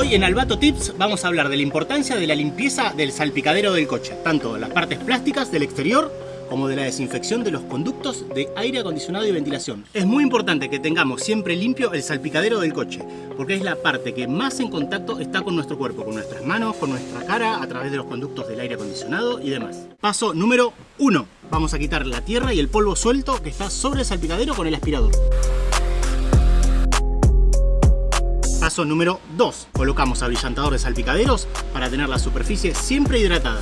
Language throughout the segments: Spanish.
Hoy en Albato Tips vamos a hablar de la importancia de la limpieza del salpicadero del coche, tanto las partes plásticas del exterior como de la desinfección de los conductos de aire acondicionado y ventilación. Es muy importante que tengamos siempre limpio el salpicadero del coche, porque es la parte que más en contacto está con nuestro cuerpo, con nuestras manos, con nuestra cara, a través de los conductos del aire acondicionado y demás. Paso número 1. Vamos a quitar la tierra y el polvo suelto que está sobre el salpicadero con el aspirador. Número 2. Colocamos abrillantador de salpicaderos para tener la superficie siempre hidratada.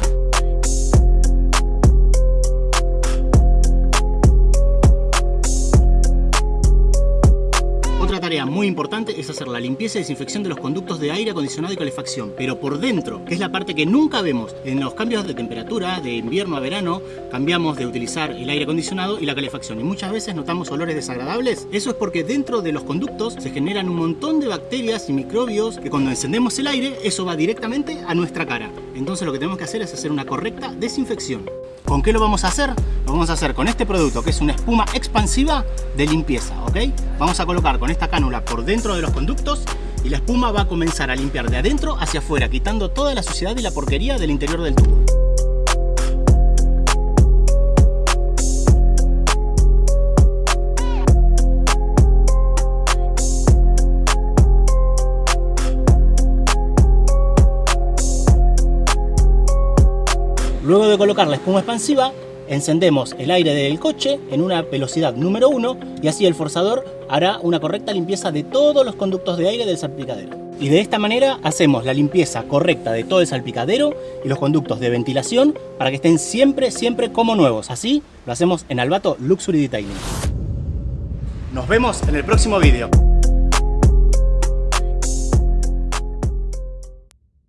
Tarea muy importante es hacer la limpieza y desinfección de los conductos de aire acondicionado y calefacción, pero por dentro, que es la parte que nunca vemos. En los cambios de temperatura, de invierno a verano, cambiamos de utilizar el aire acondicionado y la calefacción y muchas veces notamos olores desagradables. Eso es porque dentro de los conductos se generan un montón de bacterias y microbios que cuando encendemos el aire, eso va directamente a nuestra cara. Entonces lo que tenemos que hacer es hacer una correcta desinfección. ¿Con qué lo vamos a hacer? Lo vamos a hacer con este producto que es una espuma expansiva de limpieza, ¿ok? Vamos a colocar con esta cánula por dentro de los conductos y la espuma va a comenzar a limpiar de adentro hacia afuera, quitando toda la suciedad y la porquería del interior del tubo. Luego de colocar la espuma expansiva, encendemos el aire del coche en una velocidad número 1 y así el forzador hará una correcta limpieza de todos los conductos de aire del salpicadero. Y de esta manera hacemos la limpieza correcta de todo el salpicadero y los conductos de ventilación para que estén siempre, siempre como nuevos. Así lo hacemos en Albato Luxury Detailing. Nos vemos en el próximo vídeo.